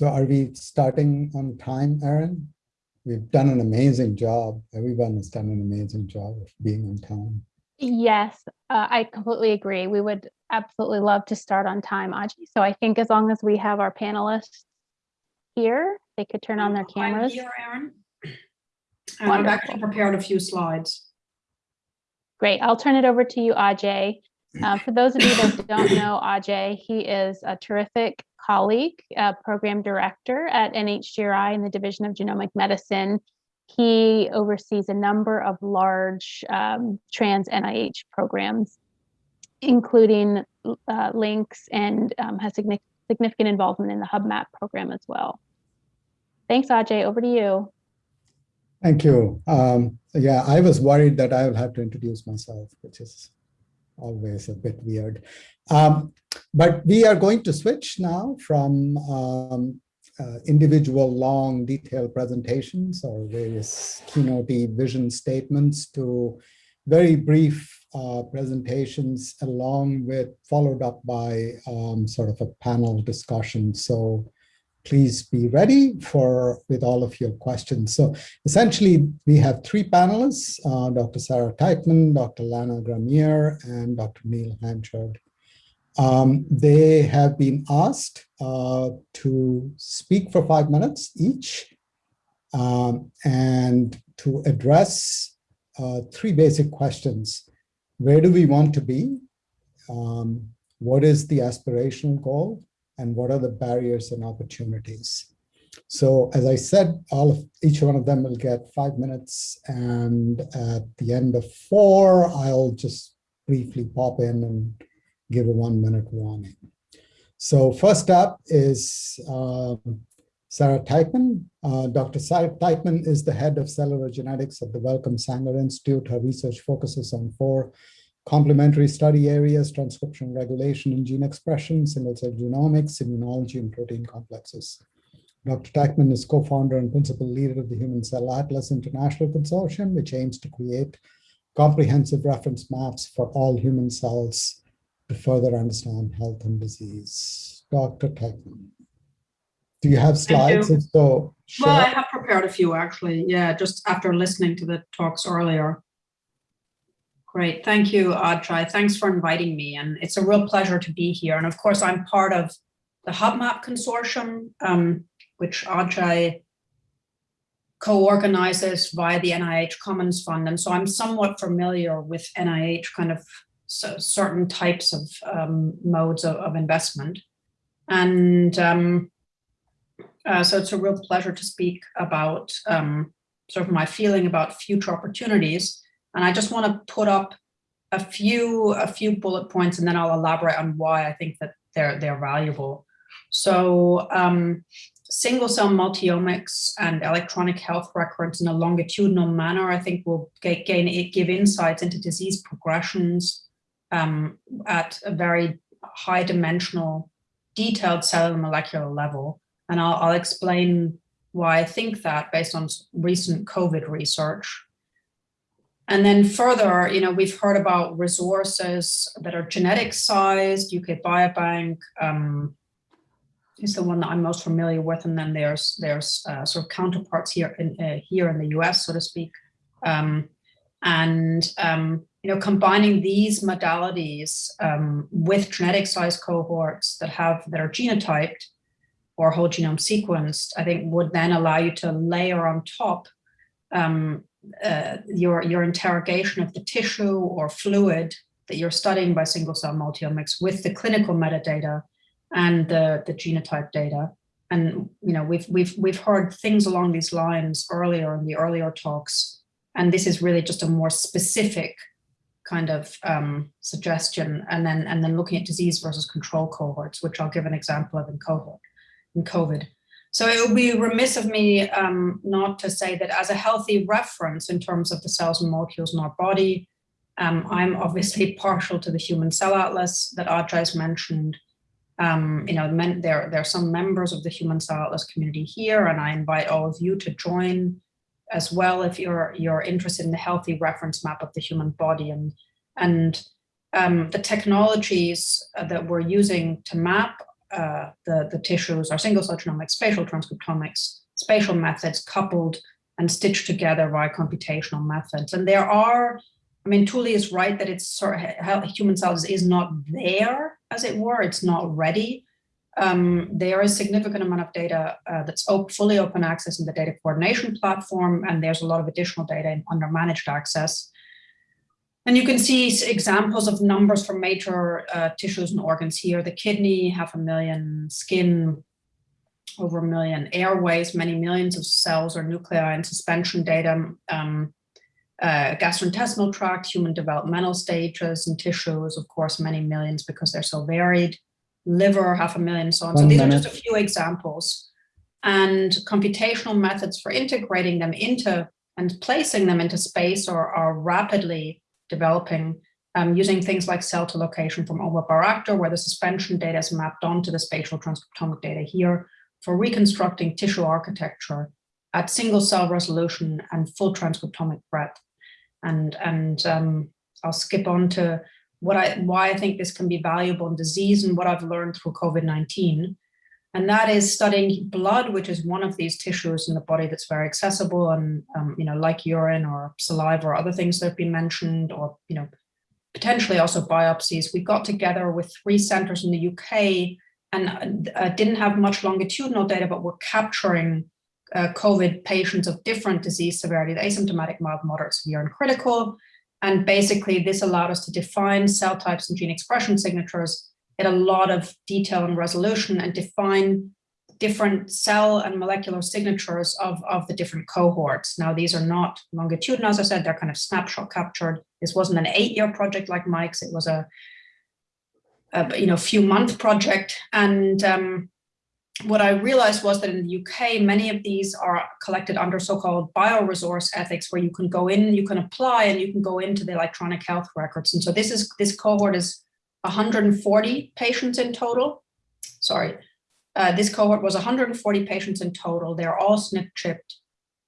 So are we starting on time, Aaron? We've done an amazing job. Everyone has done an amazing job of being on time. Yes, uh, I completely agree. We would absolutely love to start on time, Ajay. So I think as long as we have our panelists here, they could turn on their I'm cameras. here, Aaron. And I've actually prepared a few slides. Great. I'll turn it over to you, Ajay. Uh, for those of you that don't know Ajay, he is a terrific colleague, uh, program director at NHGRI in the Division of Genomic Medicine. He oversees a number of large um, trans NIH programs, including uh, LINCS and um, has significant involvement in the HuBMAP program as well. Thanks, Ajay. Over to you. Thank you. Um, yeah, I was worried that I will have to introduce myself, which is always a bit weird. Um, but we are going to switch now from um, uh, individual long detailed presentations or various keynote vision statements to very brief uh, presentations along with followed up by um, sort of a panel discussion. So please be ready for with all of your questions. So essentially, we have three panelists, uh, Dr. Sarah Teichmann, Dr. Lana Garmire, and Dr. Neil Hanchard. Um, they have been asked uh, to speak for five minutes each um, and to address uh, three basic questions. Where do we want to be? Um, what is the aspirational goal? And what are the barriers and opportunities? So as I said, all of each one of them will get five minutes. And at the end of four, I'll just briefly pop in and give a one minute warning. So first up is um, Sarah Teichmann. Uh, Dr. Sarah Teichmann is the head of cellular genetics at the Wellcome Sanger Institute. Her research focuses on four complementary study areas, transcription regulation and gene expression, single-cell genomics, immunology, and protein complexes. Dr. Teichmann is co-founder and principal leader of the Human Cell Atlas International Consortium, which aims to create comprehensive reference maps for all human cells to further understand health and disease. Dr. Teichmann. Do you have slides? You. If so, share. Well, I have prepared a few actually. Yeah, just after listening to the talks earlier. Great, thank you, Ajay. Thanks for inviting me, and it's a real pleasure to be here. And of course, I'm part of the HuBMAP consortium, um, which Ajay co-organizes via the NIH Commons Fund. And so I'm somewhat familiar with NIH kind of so certain types of um, modes of, of, investment. And um, uh, so it's a real pleasure to speak about um, sort of my feeling about future opportunities. And I just want to put up a few a few bullet points and then I'll elaborate on why I think that they're they're valuable. So um, single cell multiomics and electronic health records in a longitudinal manner, I think will gain give insights into disease progressions um, at a very high dimensional, detailed cellular molecular level. And I'll, I'll explain why I think that based on recent COVID research. And then further, you know, we've heard about resources that are genetic sized, UK Biobank um, is the one that I'm most familiar with. And then there's there's uh, sort of counterparts here in uh, here in the US, so to speak. Um, and, um, you know, combining these modalities um, with genetic sized cohorts that have that are genotyped or whole genome sequenced, I think would then allow you to layer on top um, uh, your, your interrogation of the tissue or fluid that you're studying by single cell multiomics with the clinical metadata and the, the genotype data. And you know, we've, we've, we've heard things along these lines earlier in the earlier talks, and this is really just a more specific kind of um, suggestion, and then, and then looking at disease versus control cohorts, which I'll give an example of in cohort, in COVID. So it would be remiss of me um, not to say that as a healthy reference in terms of the cells and molecules in our body, um, I'm obviously partial to the Human Cell Atlas that Ajay's mentioned. Um, you know, men, there, there are some members of the Human Cell Atlas community here, and I invite all of you to join as well if you're you're interested in the healthy reference map of the human body and and um, the technologies that we're using to map uh, the, the tissues are single cell genomics, spatial transcriptomics, spatial methods coupled and stitched together via computational methods. And there are, I mean, Tuuli is right that it's sort of human cells is not there, as it were, it's not ready. Um, there is significant amount of data uh, that's op fully open access in the data coordination platform, and there's a lot of additional data in under managed access. And you can see examples of numbers from major uh, tissues and organs here, the kidney, half a million, skin, over a million, airways, many millions of cells or nuclei and suspension data, um, uh, gastrointestinal tract, human developmental stages and tissues, of course, many millions because they're so varied, liver, half a million, so on. One so these minute. are just a few examples. And computational methods for integrating them into and placing them into space are, are rapidly developing um, using things like cell2location from Omer Bayraktar, where the suspension data is mapped onto the spatial transcriptomic data here for reconstructing tissue architecture at single cell resolution and full transcriptomic breadth. And, and um, I'll skip on to what I, why I think this can be valuable in disease and what I've learned through COVID-19. And that is studying blood, which is one of these tissues in the body that's very accessible and, um, you know, like urine or saliva or other things that have been mentioned, or, you know, potentially also biopsies. We got together with three centers in the UK and uh, didn't have much longitudinal data, but we're capturing uh, COVID patients of different disease severity, the asymptomatic, mild, moderate, severe, and critical. And basically this allowed us to define cell types and gene expression signatures in a lot of detail and resolution and define different cell and molecular signatures of, of the different cohorts. Now, these are not longitudinal, as I said, they're kind of snapshot captured. This wasn't an eight-year project like Mike's, it was a, a you know, few month project. And um, what I realized was that in the UK, many of these are collected under so-called bioresource ethics, where you can go in, you can apply, and you can go into the electronic health records. And so this is this cohort is 140 patients in total. Sorry, uh, this cohort was 140 patients in total. They're all SNP chipped.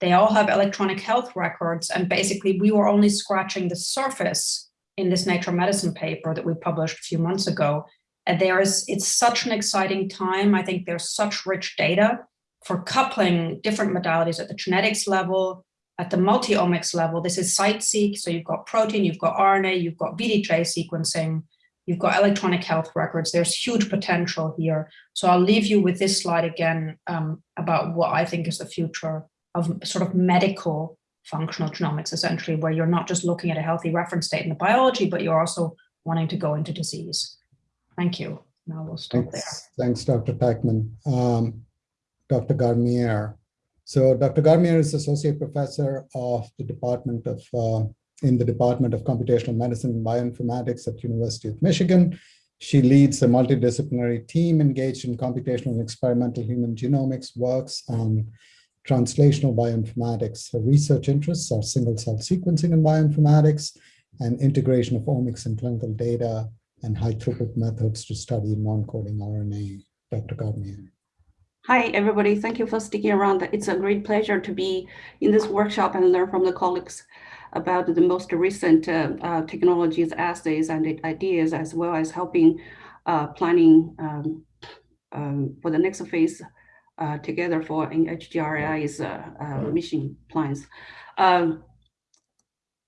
They all have electronic health records. And basically we were only scratching the surface in this Nature Medicine paper that we published a few months ago. And there is, it's such an exciting time. I think there's such rich data for coupling different modalities at the genetics level, at the multi-omics level. This is CITE-seq, so you've got protein, you've got RNA, you've got VDJ sequencing, You've got electronic health records. There's huge potential here. So I'll leave you with this slide again um, about what I think is the future of sort of medical functional genomics, essentially, where you're not just looking at a healthy reference state in the biology, but you're also wanting to go into disease. Thank you. Now we'll stop Thanks, thanks Dr. Packman. Um, Dr. Garmire. So Dr. Garmire is Associate Professor of the Department of uh, in the Department of Computational Medicine and Bioinformatics at University of Michigan. She leads a multidisciplinary team engaged in computational and experimental human genomics, works on translational bioinformatics. Her research interests are single cell sequencing and bioinformatics and integration of omics and clinical data and high throughput methods to study non-coding RNA. Dr. Garmire. Hi, everybody. Thank you for sticking around. It's a great pleasure to be in this workshop and learn from the colleagues about the most recent uh, uh, technologies, assays, and ideas, as well as helping uh, planning um, um, for the next phase uh, together for NHGRI's uh, uh, mission plans. Um,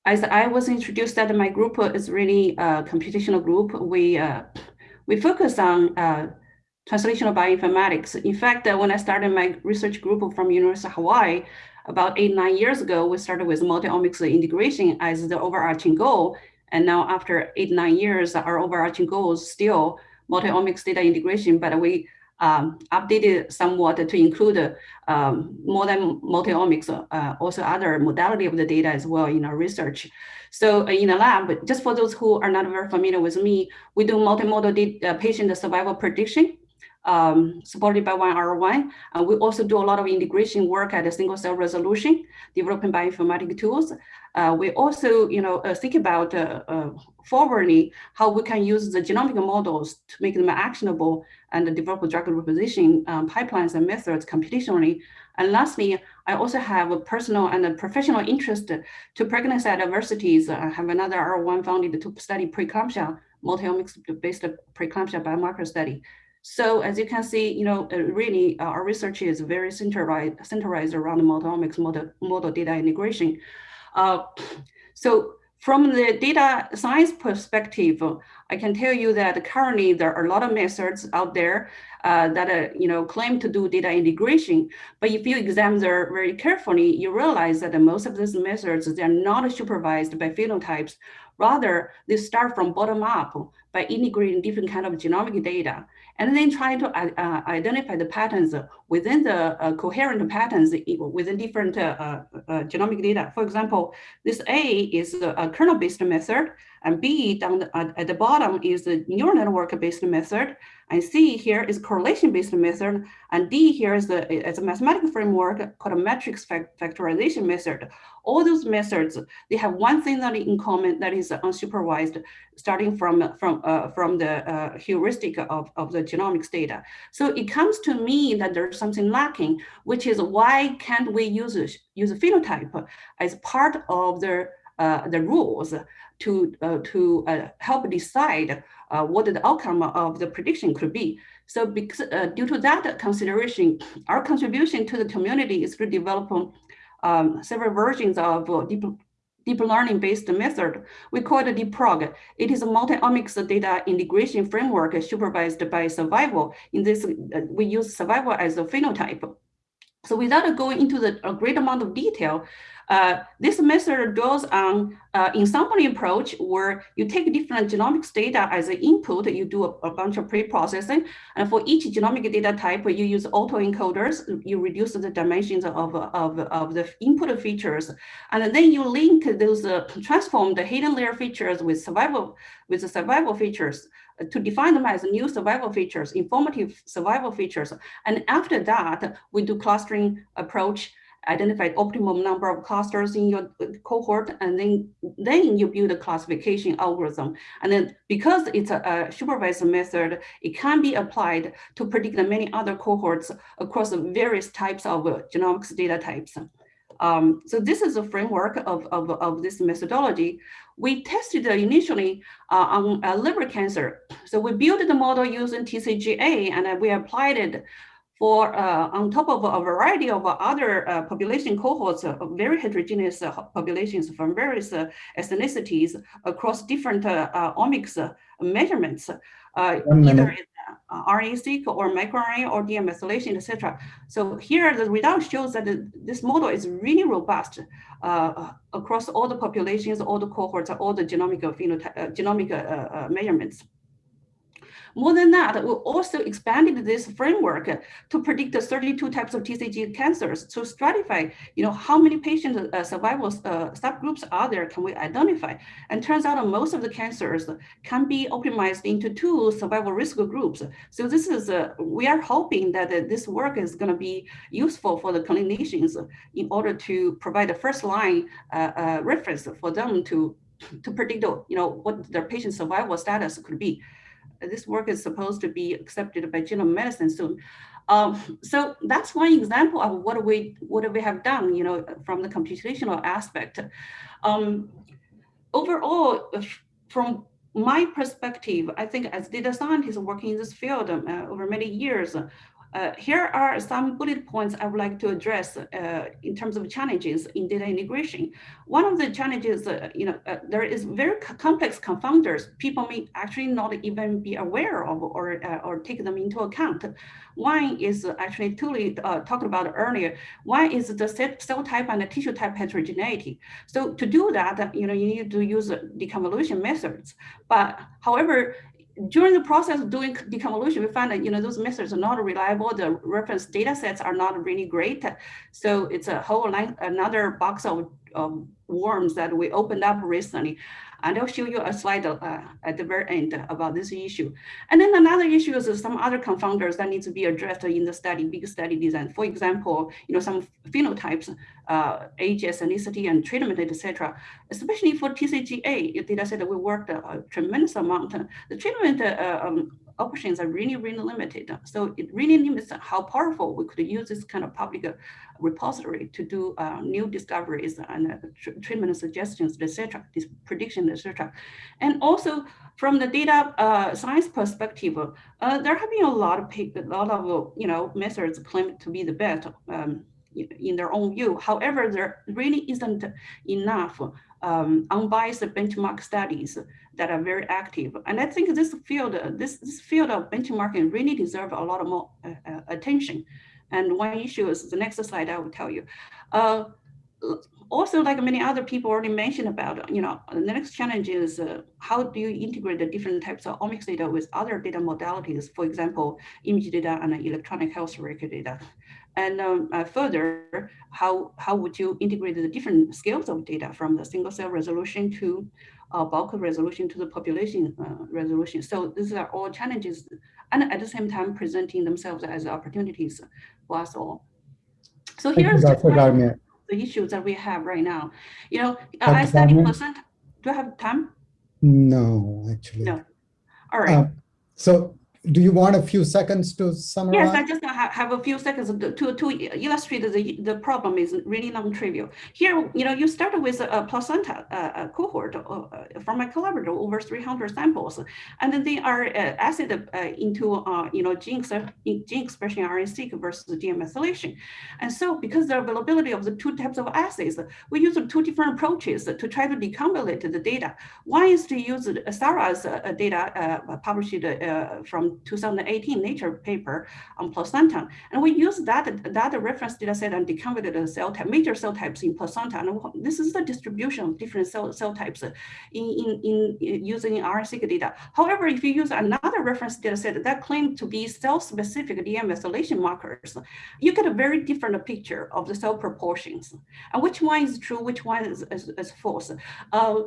as I was introduced that my group is really a computational group, we we focus on translational bioinformatics. In fact, when I started my research group from University of Hawaii, about eight, nine years ago, we started with multi-omics integration as the overarching goal. And now after eight, nine years, our overarching goal is still multi-omics data integration, but we um, updated somewhat to include um, more than multi-omics, uh, also other modality of the data as well in our research. So uh, in the lab, just for those who are not very familiar with me, we do multimodal uh, patient survival prediction um, supported by OneR1. Uh, we also do a lot of integration work at a single cell resolution, developing bioinformatic tools. Uh, we also, you know, uh, think about uh, uh, forwardly how we can use the genomic models to make them actionable and develop drug repositioning um, pipelines and methods computationally. And lastly, I also have a personal and a professional interest to pregnancy at universities. I have another R1 funded to study preeclampsia, multi-omics based preeclampsia biomarker study. So as you can see, you know, uh, really uh, our research is very centralized, centralized around multiomics model, model data integration. Uh, so from the data science perspective, I can tell you that currently there are a lot of methods out there uh, that uh, you know claim to do data integration. But if you examine them very carefully, you realize that most of these methods they are not supervised by phenotypes. Rather, they start from bottom up by integrating different kind of genomic data and then try to uh, uh, identify the patterns within the uh, coherent patterns within different uh, uh, uh, genomic data. For example, this A is a kernel-based method, and B down the, at the bottom is the neural network-based method, and C here is correlation-based method, and D here is, the, is a mathematical framework called a matrix factorization method. All those methods, they have one thing that in common that is unsupervised, starting from, from, uh, from the uh, heuristic of, of the genomics data. So it comes to me that there's something lacking, which is why can't we use, use a phenotype as part of the, uh, the rules to, uh, to uh, help decide uh, what the outcome of the prediction could be. So because, uh, due to that consideration, our contribution to the community is to develop um, several versions of uh, deep, deep learning based method. We call it DeepProg. It is a multi-omics data integration framework supervised by survival. In this, uh, we use survival as a phenotype. So without going into the, a great amount of detail, uh, this method draws on uh, ensemble approach where you take different genomics data as an input, you do a, a, bunch of pre-processing, and for each genomic data type, you use autoencoders, you reduce the dimensions of, of, of the input features, and then you link those uh, transformed hidden layer features with survival, with the survival features to define them as new survival features, informative survival features. And after that, we do clustering approach identify optimum number of clusters in your cohort, and then, then you build a classification algorithm. And then because it's a, a supervised method, it can be applied to predict many other cohorts across various types of uh, genomics data types. Um, so this is a framework of, of, of this methodology. We tested initially uh, on uh, liver cancer. So we built the model using TCGA and we applied it for uh, on top of a variety of other uh, population cohorts, uh, very heterogeneous uh, populations from various uh, ethnicities across different uh, omics measurements, either RNA-seq or microRNA or DNA methylation, etc. So here the result shows that this model is really robust uh, across all the populations, all the cohorts, all the genomic phenotype, uh, genomic uh, measurements. More than that, we also expanded this framework to predict the 32 types of TCG cancers to stratify, you know, how many patient uh, survival uh, subgroups are there can we identify? And turns out most of the cancers can be optimized into two survival risk groups. So this is, uh, we are hoping that uh, this work is gonna be useful for the clinicians in order to provide a first line uh, uh, reference for them to to predict, you know, what their patient survival status could be this work is supposed to be accepted by genome medicine soon. Um, so that's one example of what we what we have done, you know, from the computational aspect. Um, overall, from my perspective, I think as data scientists working in this field uh, over many years, uh, here are some bullet points I would like to address uh, in terms of challenges in data integration. One of the challenges, uh, you know, uh, there is very complex confounders. People may actually not even be aware of or, uh, or take them into account. One is actually Tuuli uh, talked about earlier. One is the cell type and the tissue type heterogeneity. So to do that, you know, you need to use deconvolution methods. But however, during the process of doing deconvolution, we found that you know those methods are not reliable. The reference data sets are not really great. So it's a whole another box of, of worms that we opened up recently. And I'll show you a slide uh, at the very end about this issue. And then another issue is some other confounders that need to be addressed in the study, big study design. For example, you know, some phenotypes, uh, age, ethnicity, and treatment, etc. Especially for TCGA data set, that we worked a tremendous amount. The treatment uh, um, options are really, really limited. So it really limits how powerful we could use this kind of public repository to do uh, new discoveries and uh, tr treatment suggestions, etc., this prediction, etc. And also from the data uh, science perspective, uh, there have been a lot of a lot of you know methods claimed to be the best um, in their own view. However, there really isn't enough um, unbiased benchmark studies that are very active. And I think this field, this, this field of benchmarking really deserve a lot of more uh, uh, attention. And one issue is the next slide I will tell you. Uh, also, like many other people already mentioned about, you know, the next challenge is uh, how do you integrate the different types of omics data with other data modalities, for example, image data and electronic health record data. And um, uh, further, how, how would you integrate the different scales of data from the single cell resolution to uh, bulk resolution to the population uh, resolution. So these are all challenges and at the same time presenting themselves as opportunities for us all. So here's the, the issues that we have right now. You know, Dr. I study placenta. Do I have time? No, actually. No. All right. Uh, so do you want a few seconds to summarize? Yes, I just have a few seconds to, to illustrate the, the problem is really non-trivial. Here, you know, you start with a placenta uh, cohort uh, from a collaborator over 300 samples, and then they are uh, acid uh, into, uh, you know, gene, gene expression RNA-seq versus gene methylation. And so because the availability of the two types of assays, we use two different approaches to try to deconvolute the data. One is to use Sarah's data published from 2018 Nature paper on placenta. And we use that, that reference data set and deconvoluted cell type, major cell types in placenta. And this is the distribution of different cell, cell types in, in, in using RNA-seq data. However, if you use another reference data set that claim to be cell-specific DNA methylation markers, you get a very different picture of the cell proportions. And which one is true, which one is, is, is false. Uh,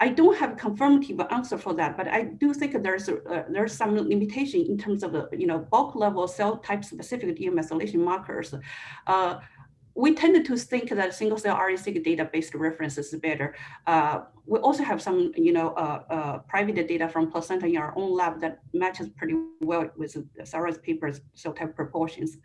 I don't have a confirmative answer for that, but I do think there's a, uh, there's some limitation in terms of you know bulk level cell type specific DNA methylation markers. Uh, we tend to think that single cell RNA-seq data-based reference is better. Uh, we also have some, you know, uh, uh, private data from placenta in our own lab that matches pretty well with Sarah's paper's cell type proportions.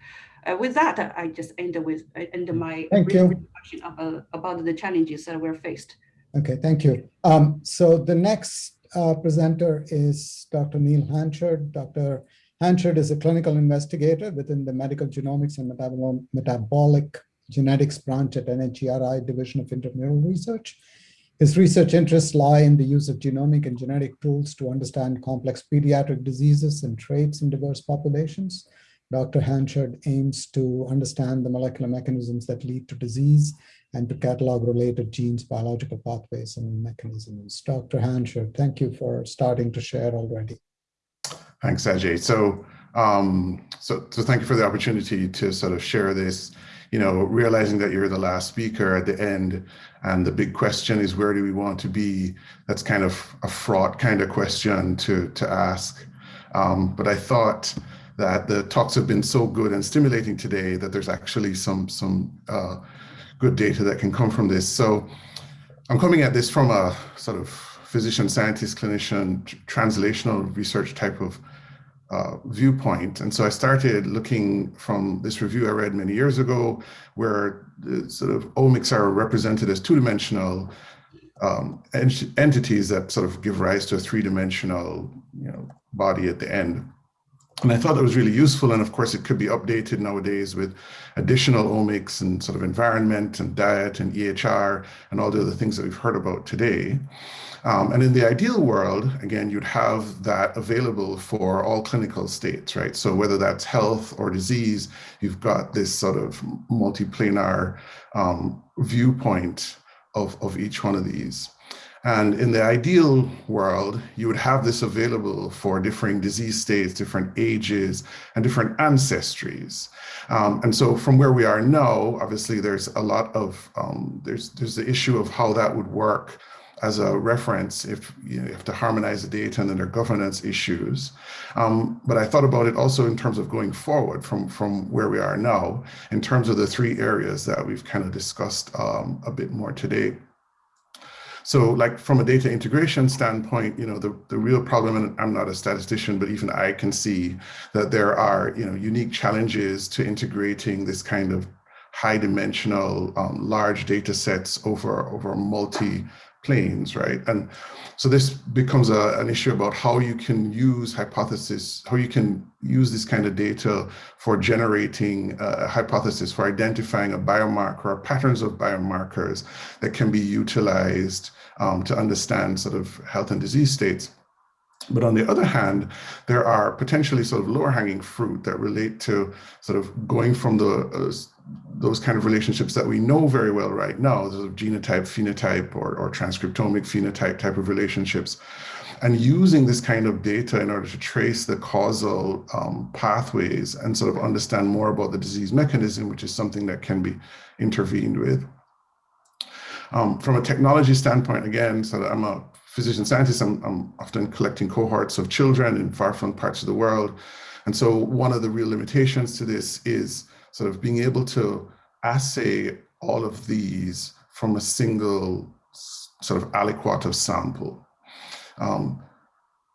Uh, with that, I just end with end my Thank you. about, about the challenges that we're faced. Okay, thank you. Um, so the next uh, presenter is Dr. Neil Hanchard. Dr. Hanchard is a clinical investigator within the Medical Genomics and Metabolic Genetics branch at NHGRI Division of Intramural Research. His research interests lie in the use of genomic and genetic tools to understand complex pediatric diseases and traits in diverse populations. Dr. Hanchard aims to understand the molecular mechanisms that lead to disease and to catalog related genes, biological pathways, and mechanisms. Dr. Hanchard, thank you for starting to share already. Thanks, Ajay. So, um, so, so thank you for the opportunity to sort of share this, you know, realizing that you're the last speaker at the end. And the big question is, where do we want to be? That's kind of a fraught kind of question to, to ask. Um, but I thought that the talks have been so good and stimulating today that there's actually some, some uh, good data that can come from this. So I'm coming at this from a sort of physician, scientist, clinician, translational research type of uh, viewpoint. And so I started looking from this review I read many years ago, where the sort of omics are represented as two-dimensional um, ent entities that sort of give rise to a three-dimensional you know, body at the end. And I thought that was really useful. And of course, it could be updated nowadays with additional omics and sort of environment and diet and EHR and all the other things that we've heard about today. Um, and in the ideal world, again, you'd have that available for all clinical states, right? So whether that's health or disease, you've got this sort of multiplanar um, viewpoint of, of each one of these. And in the ideal world, you would have this available for different disease states, different ages, and different ancestries. Um, and so from where we are now, obviously there's a lot of, um, there's, there's the issue of how that would work as a reference if you, know, you have to harmonize the data and then there are governance issues. Um, but I thought about it also in terms of going forward from, from where we are now, in terms of the three areas that we've kind of discussed um, a bit more today. So like from a data integration standpoint, you know, the, the real problem, and I'm not a statistician, but even I can see that there are, you know, unique challenges to integrating this kind of high dimensional um, large data sets over, over multi planes, right? And so this becomes a, an issue about how you can use hypothesis, how you can use this kind of data for generating a hypothesis, for identifying a biomarker or patterns of biomarkers that can be utilized um, to understand sort of health and disease states. But on the other hand, there are potentially sort of lower hanging fruit that relate to sort of going from the uh, those kind of relationships that we know very well right now, sort of genotype, phenotype, or, or transcriptomic phenotype type of relationships, and using this kind of data in order to trace the causal um, pathways and sort of understand more about the disease mechanism, which is something that can be intervened with. Um, from a technology standpoint, again, so that I'm a physician scientist, I'm, I'm often collecting cohorts of children in far-flung parts of the world. And so one of the real limitations to this is sort of being able to assay all of these from a single sort of aliquot of sample. Um,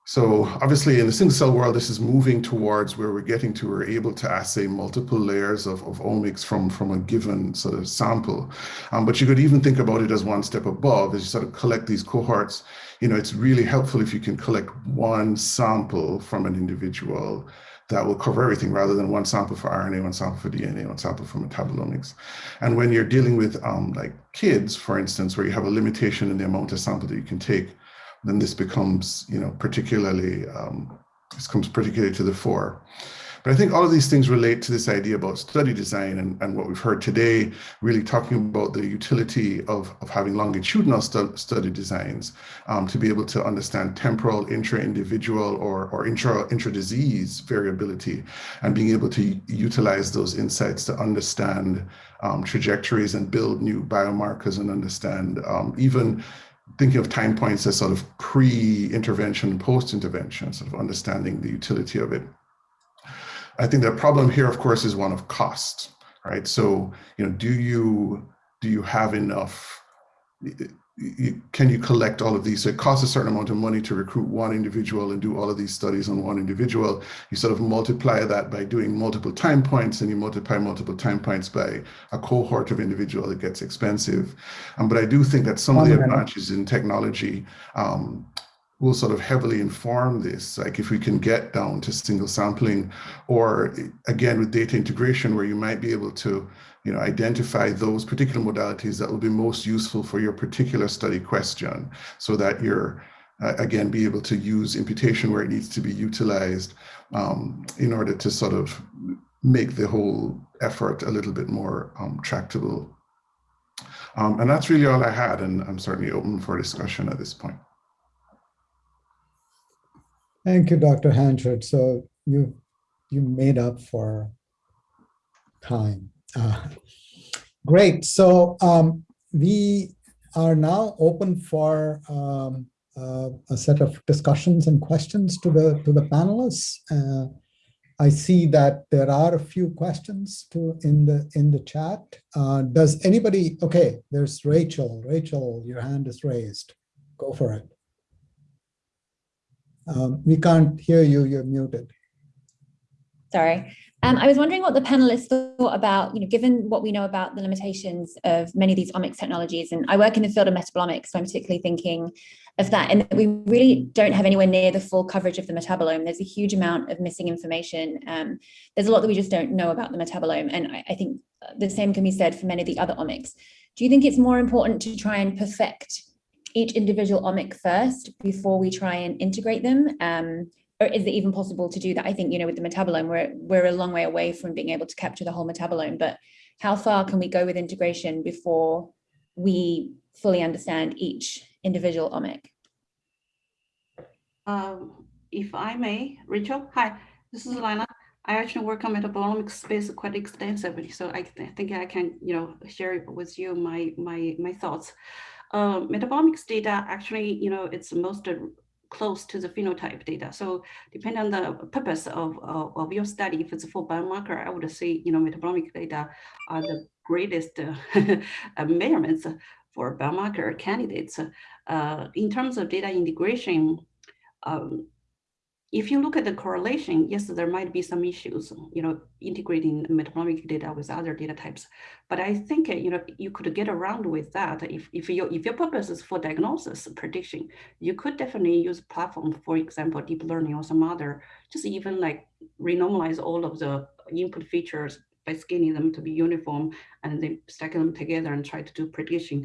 so obviously in the single cell world, this is moving towards where we're getting to, we're able to assay multiple layers of, of omics from, from a given sort of sample. Um, but you could even think about it as one step above, as you sort of collect these cohorts, you know, it's really helpful if you can collect one sample from an individual that will cover everything rather than one sample for RNA, one sample for DNA, one sample for metabolomics. And when you're dealing with um, like kids, for instance, where you have a limitation in the amount of sample that you can take, then this becomes, you know, particularly, um, this comes particularly to the fore. But I think all of these things relate to this idea about study design and, and what we've heard today, really talking about the utility of, of having longitudinal stu study designs um, to be able to understand temporal, intra-individual or, or intra, intra-disease variability and being able to utilize those insights to understand um, trajectories and build new biomarkers and understand um, even thinking of time points as sort of pre-intervention, post-intervention, sort of understanding the utility of it. I think the problem here, of course, is one of cost, right? So, you know, do you do you have enough? Can you collect all of these? So it costs a certain amount of money to recruit one individual and do all of these studies on one individual. You sort of multiply that by doing multiple time points, and you multiply multiple time points by a cohort of individual. It gets expensive, um, but I do think that some of the advantages in technology um, will sort of heavily inform this, like if we can get down to single sampling, or again with data integration, where you might be able to, you know, identify those particular modalities that will be most useful for your particular study question, so that you're uh, again be able to use imputation where it needs to be utilized um, in order to sort of make the whole effort a little bit more um, tractable. Um, and that's really all I had, and I'm certainly open for discussion at this point. Thank you, Dr. Hanchard. So you you made up for time. Uh, great. So um, we are now open for um, uh, a set of discussions and questions to the to the panelists. Uh, I see that there are a few questions to in the in the chat. Uh, does anybody? Okay, there's Rachel. Rachel, your hand is raised. Go for it. Um, we can't hear you, you're muted. Sorry. Um, I was wondering what the panelists thought about, you know, given what we know about the limitations of many of these omics technologies, and I work in the field of metabolomics, so I'm particularly thinking of that, and that we really don't have anywhere near the full coverage of the metabolome. There's a huge amount of missing information. Um, there's a lot that we just don't know about the metabolome, and I, I think the same can be said for many of the other omics. Do you think it's more important to try and perfect each individual omic first before we try and integrate them? Um, or is it even possible to do that? I think, you know, with the metabolome, we're, we're a long way away from being able to capture the whole metabolome, but how far can we go with integration before we fully understand each individual omic? Um, if I may, Rachel, hi, this is Lana. I actually work on metabolomic space quite extensively, so I, th I think I can, you know, share with you my my my thoughts. Uh, metabolomics data actually, you know, it's most close to the phenotype data. So depending on the purpose of, of, of, your study, if it's for biomarker, I would say, you know, metabolomic data are the greatest uh, measurements for biomarker candidates. Uh, in terms of data integration, um, if you look at the correlation, yes, there might be some issues, you know, integrating metabolomic data with other data types. But I think, uh, you know, you could get around with that. If, if, your, if your purpose is for diagnosis prediction, you could definitely use platform, for example, deep learning or some other, just even like renormalize all of the input features by scaling them to be uniform and then stacking them together and try to do prediction.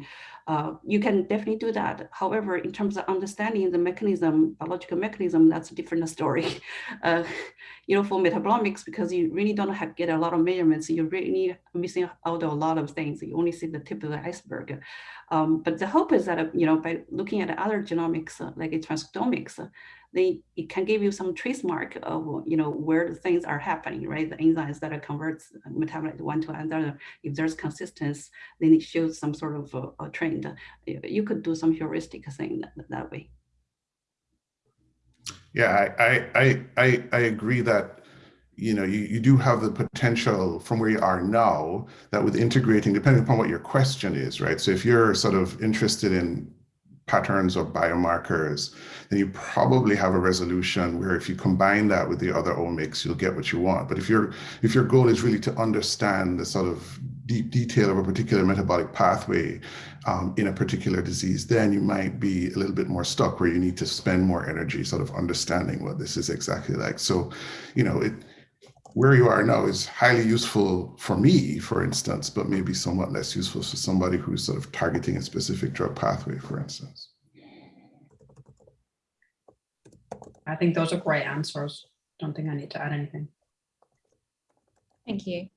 Uh, you can definitely do that. However, in terms of understanding the mechanism, biological mechanism, that's a different story. Uh, you know, for metabolomics, because you really don't have get a lot of measurements, you really missing out a lot of things. You only see the tip of the iceberg. Um, but the hope is that, you know, by looking at other genomics, uh, like transcriptomics, they it can give you some trace mark of you know where the things are happening, right? The enzymes that are converts metabolite one to another. If there's consistency, then it shows some sort of a, a trend. You could do some heuristic thing that, that way. Yeah, I, I I I agree that you know you, you do have the potential from where you are now that with integrating depending upon what your question is right so if you're sort of interested in patterns or biomarkers, then you probably have a resolution where if you combine that with the other omics, you'll get what you want. But if your if your goal is really to understand the sort of deep detail of a particular metabolic pathway um, in a particular disease, then you might be a little bit more stuck where you need to spend more energy sort of understanding what this is exactly like. So, you know, it where you are now is highly useful for me, for instance, but maybe somewhat less useful for somebody who's sort of targeting a specific drug pathway, for instance. I think those are great answers. Don't think I need to add anything. Thank you.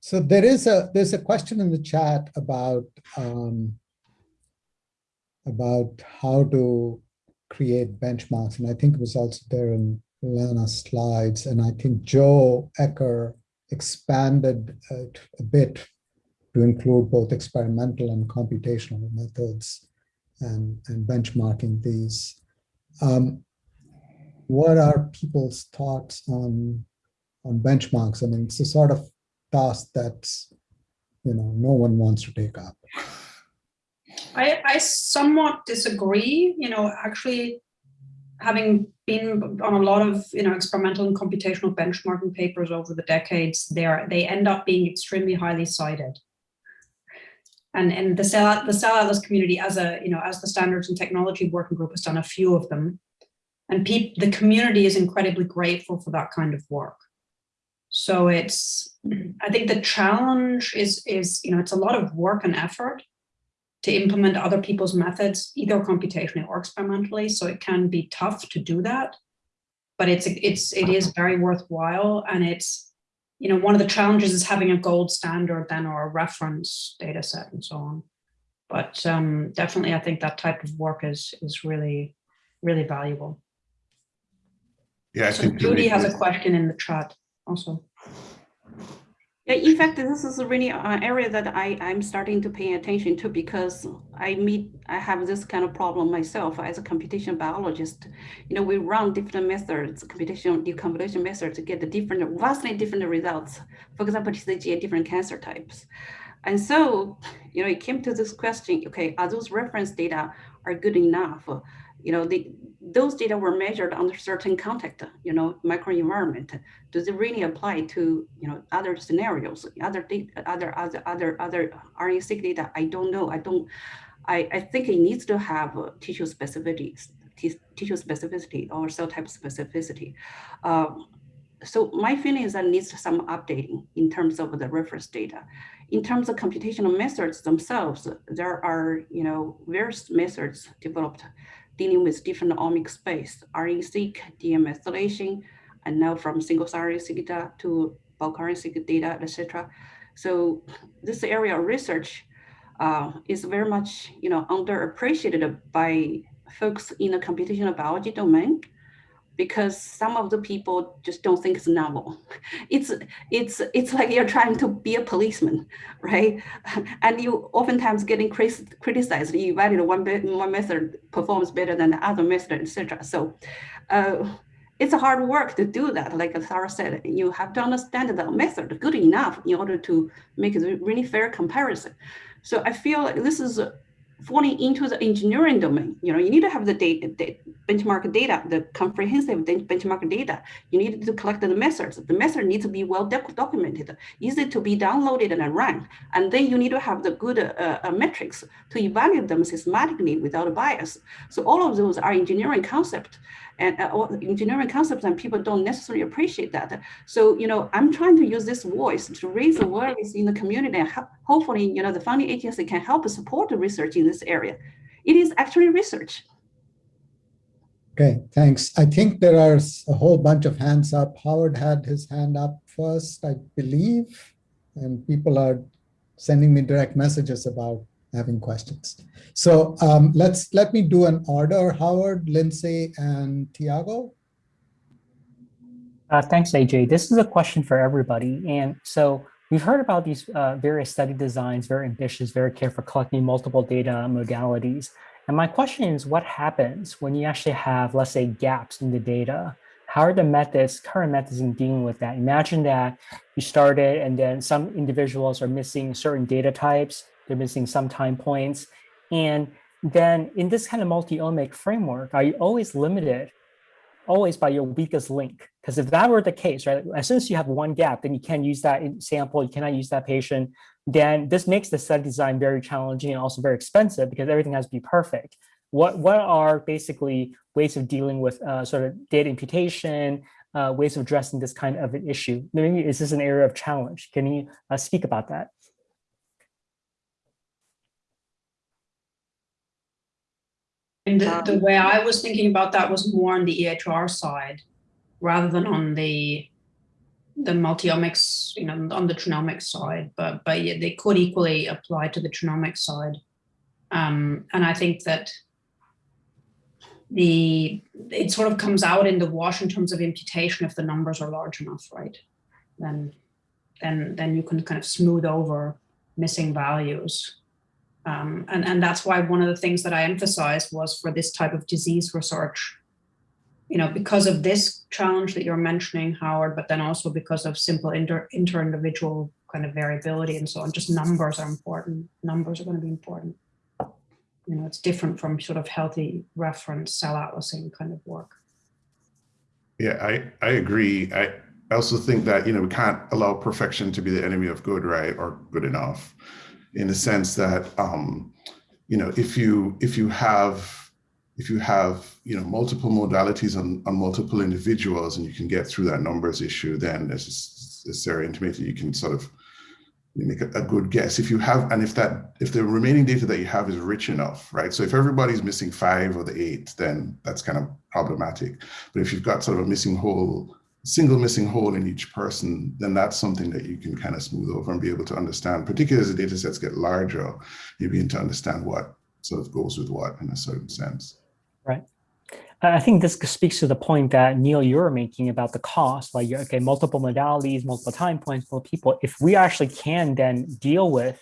So there is a there's a question in the chat about um, about how to create benchmarks, and I think it was also there in Lana's slides, and I think Joe Ecker expanded it a bit to include both experimental and computational methods and, and benchmarking these. Um, what are people's thoughts on, on benchmarks? I mean, it's a sort of task that you know no one wants to take up. I, I somewhat disagree. You know, actually, having been on a lot of you know experimental and computational benchmarking papers over the decades, there they end up being extremely highly cited. And and the cell the cell atlas community as a you know as the standards and technology working group has done a few of them, and the community is incredibly grateful for that kind of work. So it's I think the challenge is is you know it's a lot of work and effort to implement other people's methods, either computationally or experimentally. So it can be tough to do that, but it's it's it is very worthwhile. And it's you know one of the challenges is having a gold standard then or a reference data set and so on. But um, definitely, I think that type of work is is really really valuable. Yeah, I so think Judy has a question in the chat also. Yeah, in fact, this is really an area that I, I'm starting to pay attention to because I meet, I have this kind of problem myself as a computational biologist. You know, we run different methods, computational deconvolution methods to get the different, vastly different results. For example, to TCGA different cancer types. And so, you know, it came to this question, okay, are those reference data are good enough? You know, the, those data were measured under certain context, you know, microenvironment. Does it really apply to, you know, other scenarios, other data, other other other other RNA-seq data? I don't know. I don't. I, I think it needs to have tissue specificity, tissue specificity or cell type specificity. Um, so my feeling is that needs some updating in terms of the reference data. In terms of computational methods themselves, there are you know various methods developed dealing with different omic space, RNA-seq, DNA methylation, and now from single RNA-seq data to bulk RNA-seq data, etc. So this area of research uh, is very much, you know, underappreciated by folks in the computational biology domain because some of the people just don't think it's novel. It's it's it's like you're trying to be a policeman, right? And you oftentimes getting criticized. You evaluate one one method performs better than the other method, etc. So. Uh, it's hard work to do that. Like Sarah said, you have to understand the method good enough in order to make a really fair comparison. So I feel like this is falling into the engineering domain. You know, you need to have the data, the benchmark data, the comprehensive benchmark data. You need to collect the methods. The method needs to be well documented, easy to be downloaded and run. And then you need to have the good uh, uh, metrics to evaluate them systematically without a bias. So all of those are engineering concepts and uh, engineering concepts and people don't necessarily appreciate that. So, you know, I'm trying to use this voice to raise awareness in the community and hopefully, you know, the funding agency can help support the research in this area. It is actually research. Okay, thanks. I think there are a whole bunch of hands up. Howard had his hand up first, I believe, and people are sending me direct messages about having questions. So um, let's let me do an order, Howard, Lindsay, and Tiago. Uh, thanks, Ajay. This is a question for everybody. And so we've heard about these uh, various study designs, very ambitious, very careful, collecting multiple data modalities. And my question is, what happens when you actually have, let's say, gaps in the data? How are the methods, current methods in dealing with that? Imagine that you started and then some individuals are missing certain data types, they're missing some time points. And then in this kind of multi-omic framework, are you always limited always by your weakest link? Because if that were the case, right, as soon as you have one gap, then you can't use that sample, you cannot use that patient, then this makes the study design very challenging and also very expensive because everything has to be perfect. What, what are basically ways of dealing with uh, sort of data imputation, uh, ways of addressing this kind of an issue? Maybe is this an area of challenge? Can you uh, speak about that? And the, the way I was thinking about that was more on the EHR side rather than on the the multiomics, you know, on the genomics side, but but yeah, they could equally apply to the genomics side. Um, and I think that the it sort of comes out in the wash in terms of imputation if the numbers are large enough, right? Then then then you can kind of smooth over missing values. Um, and, and that's why one of the things that I emphasized was for this type of disease research, you know, because of this challenge that you're mentioning, Howard, but then also because of simple inter, inter-individual kind of variability and so on, just numbers are important. Numbers are going to be important. You know, it's different from sort of healthy reference cell atlasing kind of work. Yeah, I, I agree. I, I also think that, you know, we can't allow perfection to be the enemy of good, right? Or good enough in the sense that um, you know if you if you have if you have you know multiple modalities on, on multiple individuals and you can get through that numbers issue, then as, Sarah intimated, you can sort of make a, a, good guess. If you have and if that if the remaining data that you have is rich enough, right? So if everybody's missing five or the eight, then that's kind of problematic. But if you've got sort of a missing whole single missing hole in each person, then that's something that you can kind of smooth over and be able to understand, particularly as the data sets get larger, you begin to understand what sort of goes with what in a certain sense. Right. I think this speaks to the point that Neil, you're making about the cost, like, okay, multiple modalities, multiple time points, multiple people. If we actually can then deal with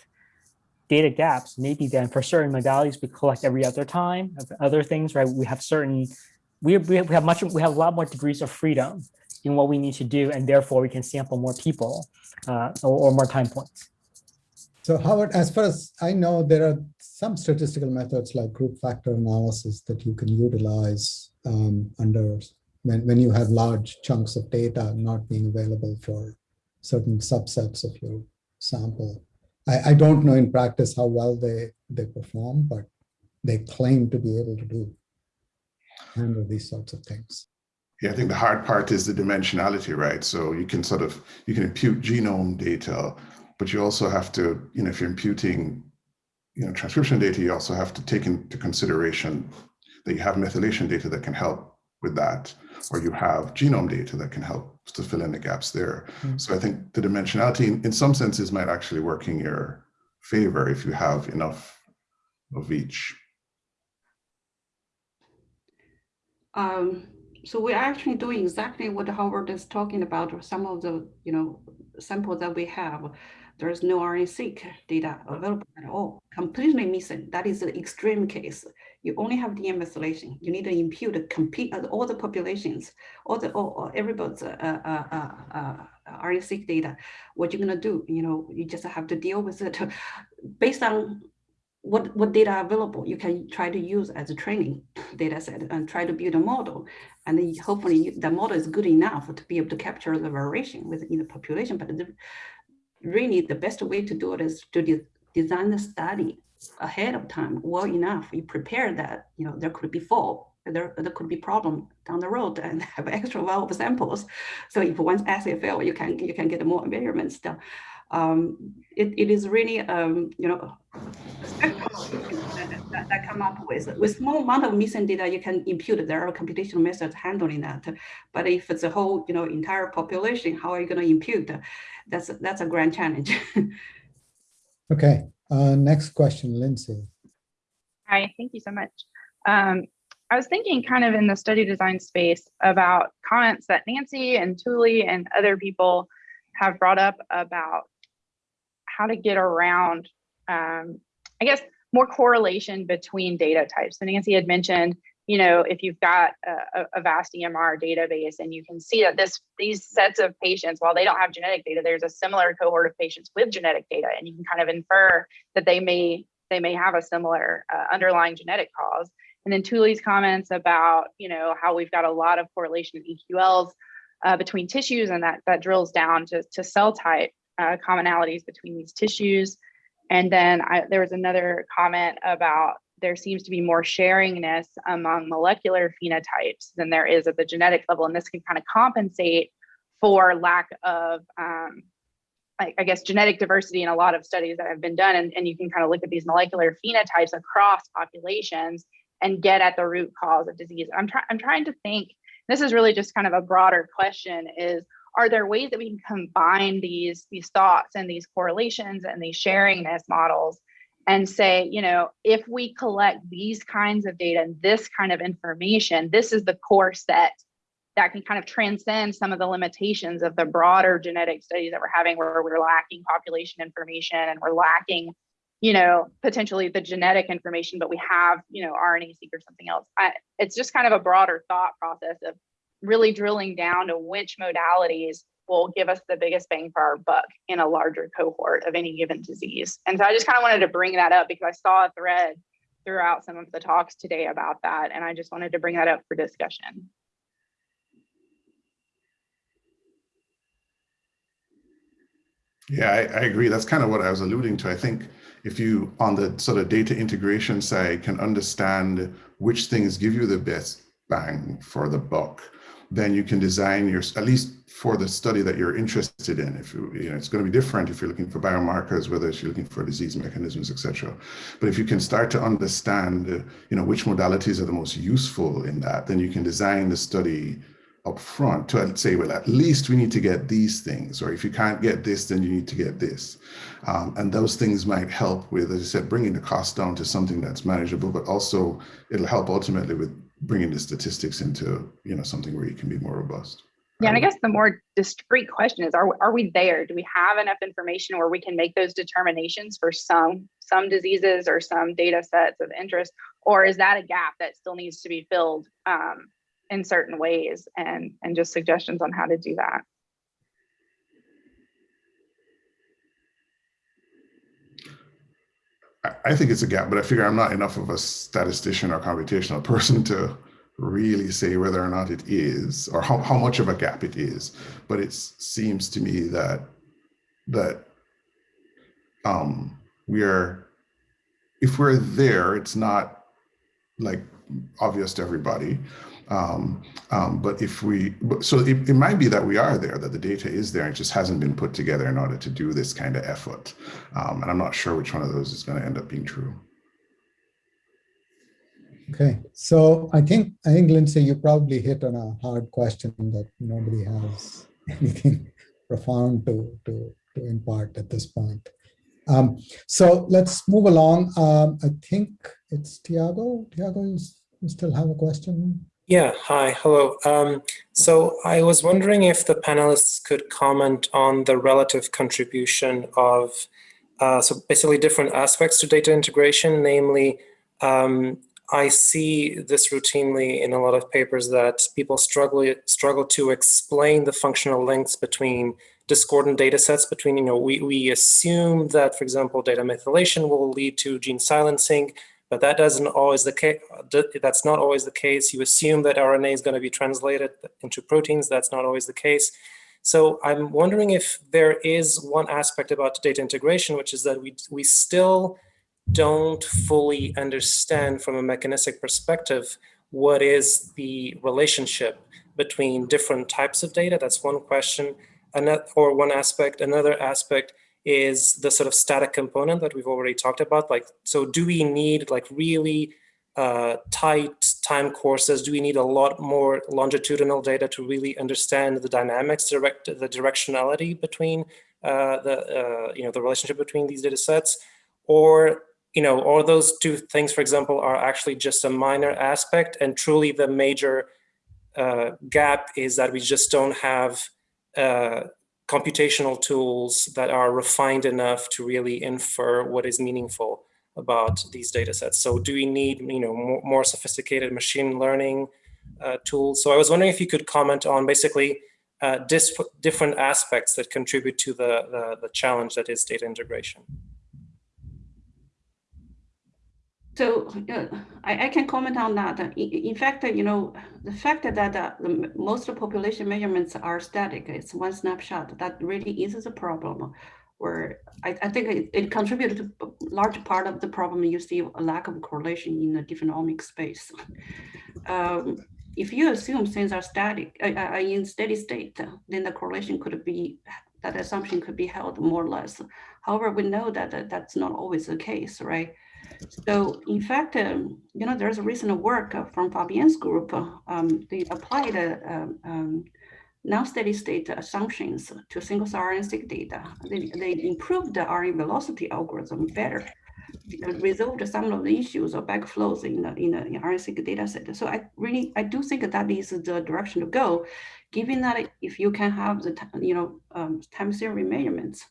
data gaps, maybe then for certain modalities, we collect every other time, other things, right? We have certain, we, we have much, we have a lot more degrees of freedom in what we need to do, and therefore we can sample more people uh, or, or more time points. So Howard, as far as I know, there are some statistical methods like group factor analysis that you can utilize um, under when, when you have large chunks of data not being available for certain subsets of your sample. I, I don't know in practice how well they, they perform, but they claim to be able to do handle these sorts of things. Yeah, I think the hard part is the dimensionality, right? So you can sort of, you can impute genome data, but you also have to, you know, if you're imputing, you know, transcription data, you also have to take into consideration that you have methylation data that can help with that, or you have genome data that can help to fill in the gaps there. Mm -hmm. So I think the dimensionality in, in some senses might actually work in your favor if you have enough of each. Um, so we're actually doing exactly what Howard is talking about. Some of the, you know, samples that we have, there's no RNA-seq data available at all, completely missing. That is an extreme case. You only have DNA methylation. You need to impute compete uh, all the populations, all the all, everybody's uh, uh, uh, uh RNA-seq data. What you're gonna do? You know, you just have to deal with it based on what, what data are available, you can try to use as a training data set and try to build a model. And hopefully the model is good enough to be able to capture the variation within the population. But the, really the best way to do it is to de- design the study ahead of time well enough. You prepare that, you know, there could be fall, there, there could be problem down the road and have extra well of samples. So if one assay fail, you can you can get more measurements done. Um, it, it is really um, you know that, that, that come up with with small amount of missing data you can impute there are computational methods handling that but if it's a whole you know entire population how are you going to impute that's that's a grand challenge Okay, uh, next question, Lindsay. Hi, thank you so much. Um, I was thinking kind of in the study design space about comments that Nancy and Tuuli and other people have brought up about how to get around, um, I guess, more correlation between data types. So Nancy had mentioned, you know, if you've got a, a- a vast EMR database and you can see that this these sets of patients, while they don't have genetic data, there's a similar cohort of patients with genetic data, and you can kind of infer that they may they may have a similar uh, underlying genetic cause. And then Tuuli's comments about, you know, how we've got a lot of correlation in eQTLs uh, between tissues, and that that drills down to, to cell type uh, commonalities between these tissues. And then I, there was another comment about there seems to be more sharingness among molecular phenotypes than there is at the genetic level, and this can kind of compensate for lack of um, I, I guess genetic diversity in a lot of studies that have been done. And, and you can kind of look at these molecular phenotypes across populations and get at the root cause of disease. I'm trying i'm trying to think this is really just kind of a broader question is are there ways that we can combine these these thoughts and these correlations and these sharingness models and say you know if we collect these kinds of data and this kind of information this is the core set that can kind of transcend some of the limitations of the broader genetic studies that we're having where we're lacking population information and we're lacking you know potentially the genetic information but we have you know rna seq or something else. I, it's just kind of a broader thought process of really drilling down to which modalities will give us the biggest bang for our buck in a larger cohort of any given disease and so i just kind of wanted to bring that up because i saw a thread throughout some of the talks today about that and i just wanted to bring that up for discussion Yeah, I, I agree. That's kind of what I was alluding to. I think if you, on the sort of data integration side, can understand which things give you the best bang for the buck, then you can design your, at least for the study that you're interested in. If you, you know, it's going to be different if you're looking for biomarkers, whether it's you're looking for disease mechanisms, etc. But if you can start to understand, uh, you know, which modalities are the most useful in that, then you can design the study up front to say, well, at least we need to get these things, or if you can't get this, then you need to get this. Um, and those things might help with, as I said, bringing the cost down to something that's manageable, but also it'll help ultimately with bringing the statistics into, you know, something where you can be more robust. Yeah, and I guess the more discrete question is: Are are we there? Do we have enough information where we can make those determinations for some some diseases or some data sets of interest, or is that a gap that still needs to be filled um, in certain ways? And and just suggestions on how to do that. I- think it's a gap, but I figure I'm not enough of a statistician or computational person to really say whether or not it is or how, how much of a gap it is. But it seems to me that that um, we are, if we're there, it's not like obvious to everybody. Um, um, but if we, so it, it might be that we are there, that the data is there, it just hasn't been put together in order to do this kind of effort. Um, and I'm not sure which one of those is going to end up being true. Okay, so I think, I think Lindsay, you probably hit on a hard question that nobody has anything profound to, to, to impart at this point. Um, so let's move along. Um, I think it's Tiago. Tiago, you, you still have a question? Yeah, hi, hello. Um, so I was wondering if the panelists could comment on the relative contribution of, uh, so basically different aspects to data integration, namely, um, I see this routinely in a lot of papers that people struggle struggle to explain the functional links between discordant data sets between, you know, we, we assume that, for example, DNA methylation will lead to gene silencing, but that doesn't always the case. That's not always the case. You assume that RNA is going to be translated into proteins. That's not always the case. So I'm wondering if there is one aspect about data integration, which is that we, we still don't fully understand from a mechanistic perspective what is the relationship between different types of data. That's one question, another, or one aspect. Another aspect is the sort of static component that we've already talked about. Like, so do we need like really uh, tight time courses? Do we need a lot more longitudinal data to really understand the dynamics, direct the directionality between uh, the uh, you know the relationship between these data sets, or you know, or those two things, for example, are actually just a minor aspect, and truly the major uh, gap is that we just don't have uh, computational tools that are refined enough to really infer what is meaningful about these data sets. So do we need you know, more, more sophisticated machine learning uh, tools? So I was wondering if you could comment on basically uh, different aspects that contribute to the, the, the challenge that is data integration. So uh, I, I, can comment on that. In, in, fact, you know, the fact that uh, the, most population measurements are static, it's one snapshot, that really is a problem where I, I think it, it, contributed to a large part of the problem you see a lack of correlation in the different omic space. Um, if you assume things are static, uh, uh, in steady state, then the correlation could be, that assumption could be held more or less. However, we know that, that that's not always the case, right? So in fact, um, you know, there's a recent work uh, from Fabian's group. Uh, um, they applied uh, um, um, non-steady state assumptions to single cell RNA-seq data. They, they improved the RNA velocity algorithm better, resolved some of the issues of backflows in the in the RNA-seq data set. So I really I do think that is the direction to go, given that if you can have the you know um, time series measurements,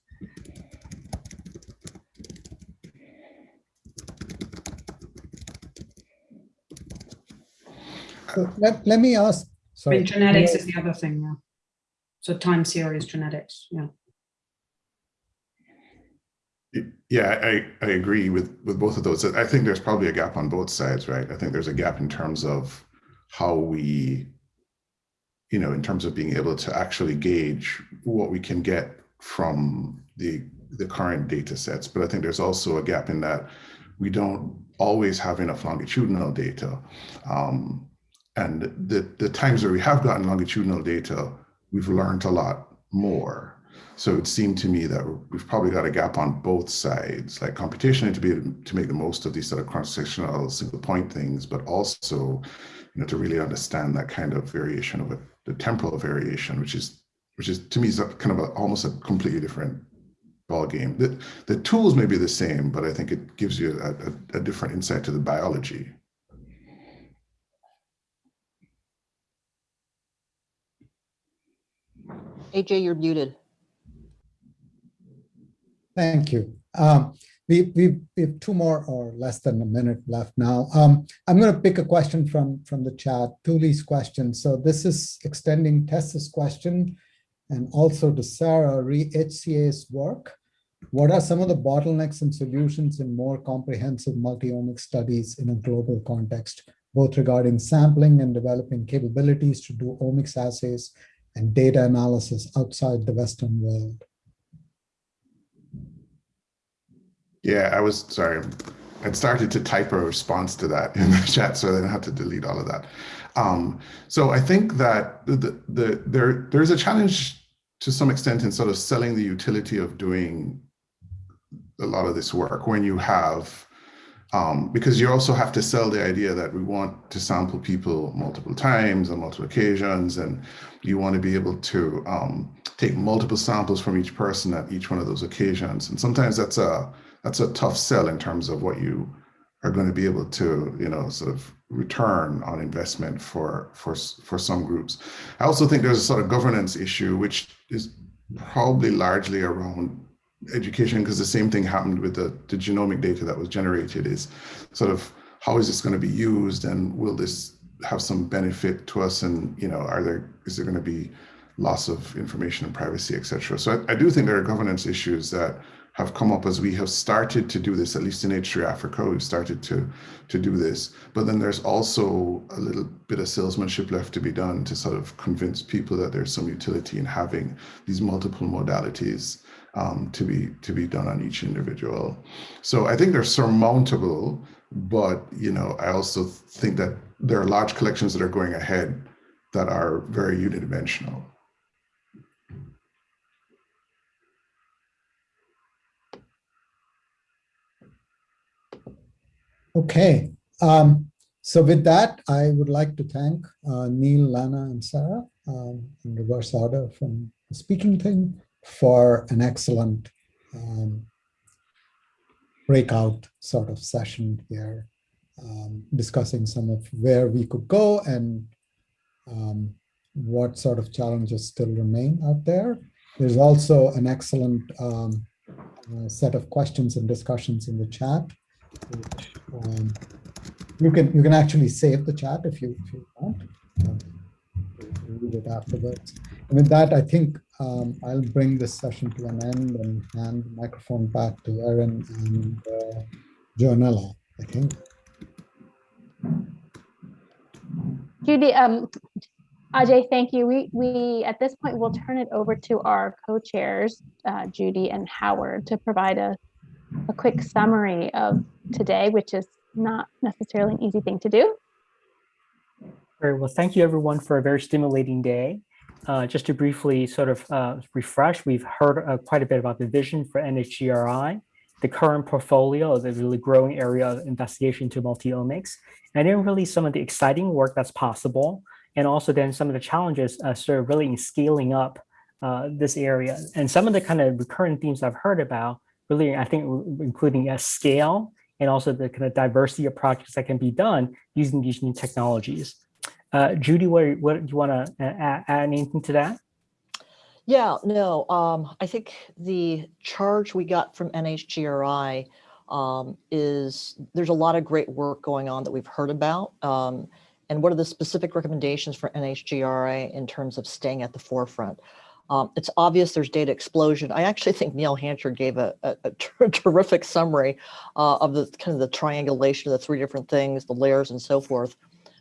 So let, let me ask. Sorry. I mean, genetics is the other thing, yeah. So time series genetics, yeah. Yeah, I, I agree with, with both of those. I think there's probably a gap on both sides, right? I think there's a gap in terms of how we, you know, in terms of being able to actually gauge what we can get from the the current data sets. But I think there's also a gap in that we don't always have enough longitudinal data. Um, and the, the times where we have gotten longitudinal data, we've learned a lot more. So it seemed to me that we've probably got a gap on both sides, like computation to be to make the most of these sort of cross-sectional single point things, but also, you know, to really understand that kind of variation of it, the temporal variation, which is which is to me is kind of a, almost a completely different ball game. The, the tools may be the same, but I think it gives you a, a, a different insight to the biology. Ajay, you're muted. Thank you. Um, we, we, we have two more or less than a minute left now. Um, I'm going to pick a question from, from the chat, Tuuli's question. So this is extending Tess's question and also to Sarah HCA's work. What are some of the bottlenecks and solutions in more comprehensive multi-omic studies in a global context, both regarding sampling and developing capabilities to do omics assays and data analysis outside the Western world? Yeah, I was sorry. I started to type a response to that in the chat, so I I had to delete all of that. Um, so I think that the, the, there there's a challenge to some extent in sort of selling the utility of doing a lot of this work when you have um, because you also have to sell the idea that we want to sample people multiple times on multiple occasions, and you want to be able to um, take multiple samples from each person at each one of those occasions. And sometimes that's a that's a tough sell in terms of what you are going to be able to, you know, sort of return on investment for for for some groups. I also think there's a sort of governance issue, which is probably largely around education because the same thing happened with the, the genomic data that was generated is sort of how is this going to be used and will this have some benefit to us and you know are there is there going to be loss of information and privacy, etc. So I, I do think there are governance issues that have come up as we have started to do this, at least in H3 Africa, we've started to, to do this. But then there's also a little bit of salesmanship left to be done to sort of convince people that there's some utility in having these multiple modalities um, to be to be done on each individual. So I think they're surmountable, but you know, I also think that there are large collections that are going ahead that are very unidimensional. Okay, um, so with that, I would like to thank uh, Neil, Lana, and Sarah um, in reverse order from the speaking thing for an excellent um, breakout sort of session here, um, discussing some of where we could go and um, what sort of challenges still remain out there. There's also an excellent um, uh, set of questions and discussions in the chat which, um, you can you can actually save the chat if you if you want. Um, read it afterwards. And with that, I think um, I'll bring this session to an end and hand the microphone back to Erin and uh, Joanella, I think. Judy, um, Ajay, thank you. We, we at this point, we'll turn it over to our co-chairs, uh, Judy and Howard, to provide a, a quick summary of today, which is not necessarily an easy thing to do. Very well. Thank you, everyone, for a very stimulating day. Uh, just to briefly sort of uh, refresh, we've heard uh, quite a bit about the vision for NHGRI, the current portfolio, the really growing area of investigation to multi-omics, and then really some of the exciting work that's possible, and also then some of the challenges uh, sort of really in scaling up uh, this area. And some of the kind of recurrent themes I've heard about, really, I think, including a scale, and also the kind of diversity of projects that can be done using these new technologies. Uh, Judy, what, what do you want to add, add anything to that? Yeah, no, um, I think the charge we got from NHGRI um, is there's a lot of great work going on that we've heard about. Um, and what are the specific recommendations for NHGRI in terms of staying at the forefront? Um, it's obvious there's data explosion. I actually think Neil Hanchard gave a, a, a ter terrific summary uh, of the kind of the triangulation of the three different things, the layers and so forth.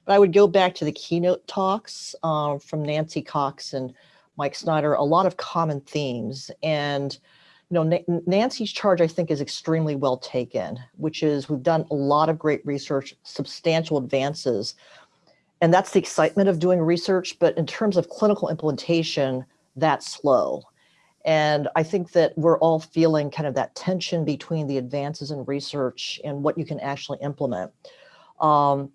But I would go back to the keynote talks uh, from Nancy Cox and Mike Snyder, a lot of common themes. And you know, Nancy's charge, I think, is extremely well taken, which is we've done a lot of great research, substantial advances. And that's the excitement of doing research. But in terms of clinical implementation, that slow. And I think that we're all feeling kind of that tension between the advances in research and what you can actually implement. Um,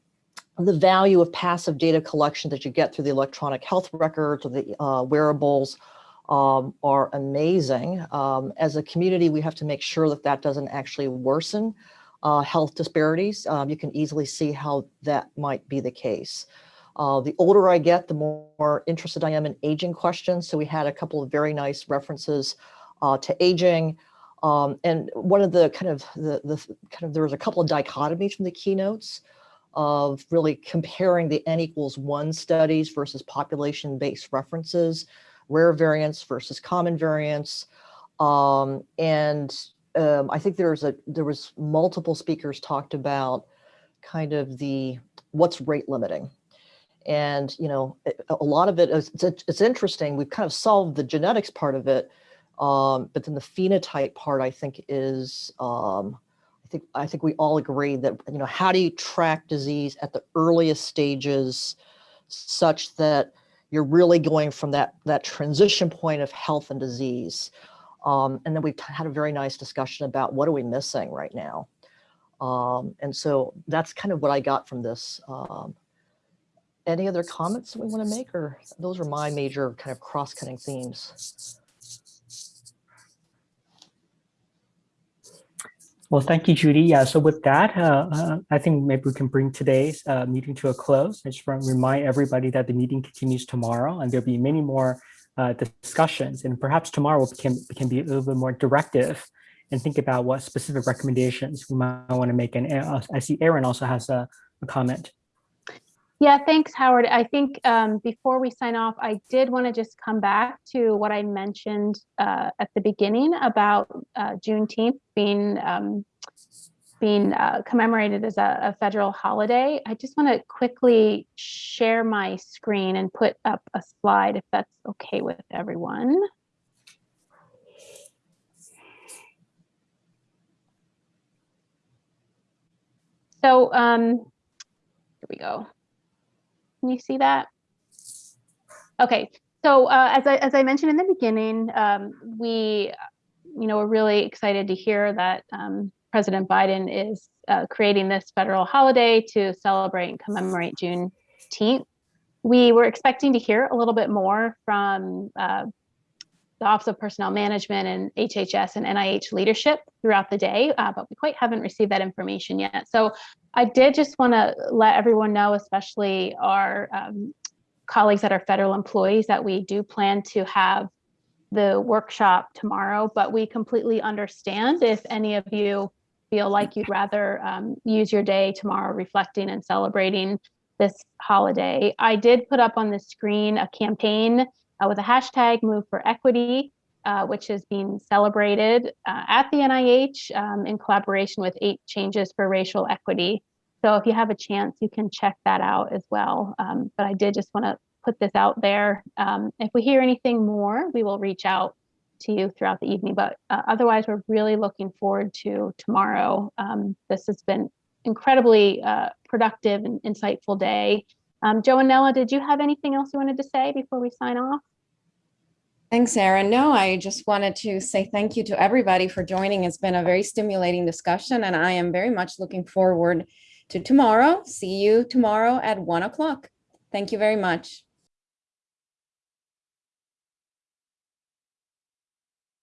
the value of passive data collection that you get through the electronic health records or the uh, wearables um, are amazing. Um, as a community, we have to make sure that that doesn't actually worsen uh, health disparities. Um, you can easily see how that might be the case. Uh, the older I get, the more interested I am in aging questions. So we had a couple of very nice references uh, to aging. Um, and one of the kind of the, the kind of there was a couple of dichotomies from the keynotes of really comparing the n equals one studies versus population-based references, rare variants versus common variants. Um, and um, I think there's a there was multiple speakers talked about kind of the what's rate limiting and, you know, a lot of it is, it's, it's interesting. We've kind of solved the genetics part of it. Um, but then the phenotype part, I think is, um, I think, I think we all agree that, you know, how do you track disease at the earliest stages such that you're really going from that, that transition point of health and disease. Um, and then we've had a very nice discussion about what are we missing right now. Um, and so that's kind of what I got from this um, any other comments that we want to make or those are my major kind of cross-cutting themes? Well, thank you, Judy. Yeah, so with that, uh, uh, I think maybe we can bring today's uh, meeting to a close. I just want to remind everybody that the meeting continues tomorrow and there'll be many more uh, discussions and perhaps tomorrow we can, can be a little bit more directive and think about what specific recommendations we might want to make. And uh, I see Erin also has a, a comment. Yeah, thanks, Howard. I think um, before we sign off, I did want to just come back to what I mentioned uh, at the beginning about uh, Juneteenth being um, being uh, commemorated as a, a federal holiday. I just want to quickly share my screen and put up a slide if that's okay with everyone. So um, here we go. Can you see that? Okay, so uh, as I as I mentioned in the beginning, um, we, you know, we're really excited to hear that um, President Biden is uh, creating this federal holiday to celebrate and commemorate Juneteenth. We were expecting to hear a little bit more from uh, the Office of Personnel Management and HHS and NIH leadership throughout the day, uh, but we quite haven't received that information yet. So I did just want to let everyone know, especially our um, colleagues that are federal employees, that we do plan to have the workshop tomorrow, but we completely understand if any of you feel like you'd rather um, use your day tomorrow reflecting and celebrating this holiday. I did put up on the screen a campaign uh, with a hashtag Move for Equity, uh, which is being celebrated uh, at the NIH um, in collaboration with Eight Changes for Racial Equity. So if you have a chance, you can check that out as well. Um, but I did just want to put this out there. Um, if we hear anything more, we will reach out to you throughout the evening. But uh, otherwise, we're really looking forward to tomorrow. Um, this has been incredibly uh, productive and insightful day. Um, Joe and Nella, did you have anything else you wanted to say before we sign off? Thanks, Erin. No, I just wanted to say thank you to everybody for joining. It's been a very stimulating discussion, and I am very much looking forward to tomorrow. See you tomorrow at one o'clock. Thank you very much.